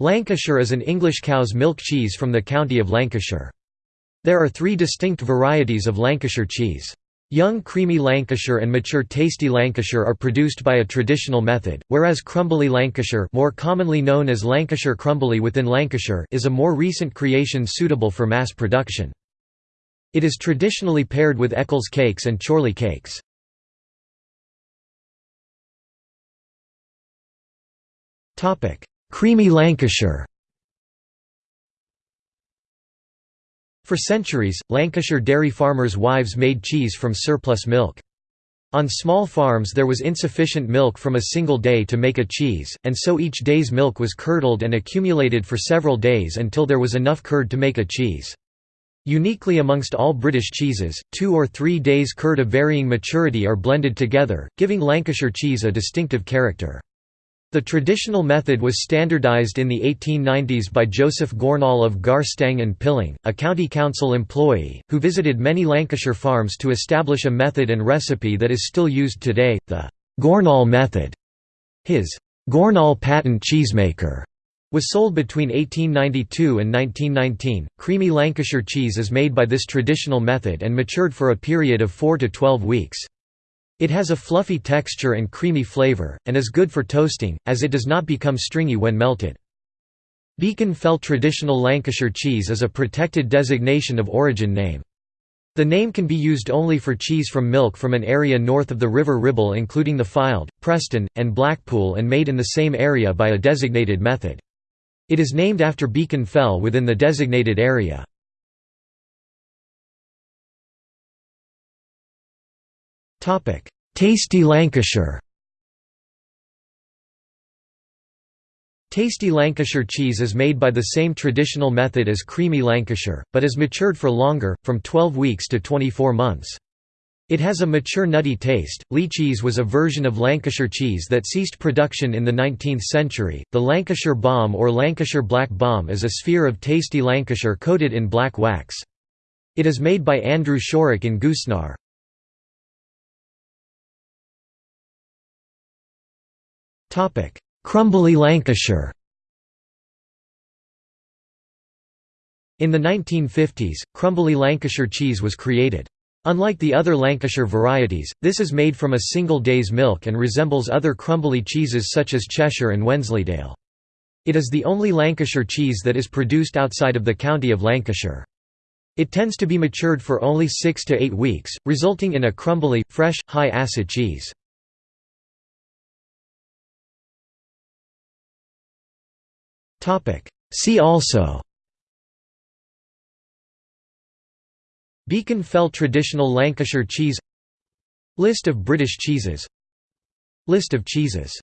Lancashire is an English cow's milk cheese from the county of Lancashire. There are three distinct varieties of Lancashire cheese. Young creamy Lancashire and mature tasty Lancashire are produced by a traditional method, whereas Crumbly Lancashire more commonly known as Lancashire Crumbly within Lancashire is a more recent creation suitable for mass production. It is traditionally paired with Eccles cakes and Chorley cakes. Creamy Lancashire For centuries, Lancashire dairy farmers' wives made cheese from surplus milk. On small farms there was insufficient milk from a single day to make a cheese, and so each day's milk was curdled and accumulated for several days until there was enough curd to make a cheese. Uniquely amongst all British cheeses, two or three days curd of varying maturity are blended together, giving Lancashire cheese a distinctive character. The traditional method was standardised in the 1890s by Joseph Gornall of Garstang and Pilling, a county council employee, who visited many Lancashire farms to establish a method and recipe that is still used today, the Gornall method. His Gornall patent cheesemaker was sold between 1892 and 1919. Creamy Lancashire cheese is made by this traditional method and matured for a period of 4 to 12 weeks. It has a fluffy texture and creamy flavor, and is good for toasting, as it does not become stringy when melted. Beacon Fell Traditional Lancashire cheese is a protected designation of origin name. The name can be used only for cheese from milk from an area north of the River Ribble including the Fylde, Preston, and Blackpool and made in the same area by a designated method. It is named after Beacon Fell within the designated area. Tasty Lancashire Tasty Lancashire cheese is made by the same traditional method as creamy Lancashire, but is matured for longer, from 12 weeks to 24 months. It has a mature nutty taste. Leigh cheese was a version of Lancashire cheese that ceased production in the 19th century. The Lancashire Bomb or Lancashire Black Bomb is a sphere of tasty Lancashire coated in black wax. It is made by Andrew Shorrock in Goosnargh. Crumbly Lancashire In the 1950s, Crumbly Lancashire cheese was created. Unlike the other Lancashire varieties, this is made from a single day's milk and resembles other crumbly cheeses such as Cheshire and Wensleydale. It is the only Lancashire cheese that is produced outside of the county of Lancashire. It tends to be matured for only six to eight weeks, resulting in a crumbly, fresh, high-acid cheese. See also. Beacon Fell Traditional Lancashire cheese. List of British cheeses. List of cheeses